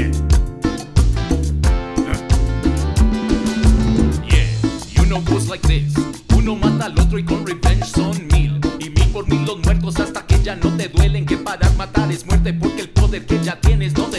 Yeah. Uh. Goes like this. Uno mata al otro y con revenge son mil. Y mil por mil los muertos hasta que ya no te duelen. Que parar matar es muerte porque el poder que ya tienes no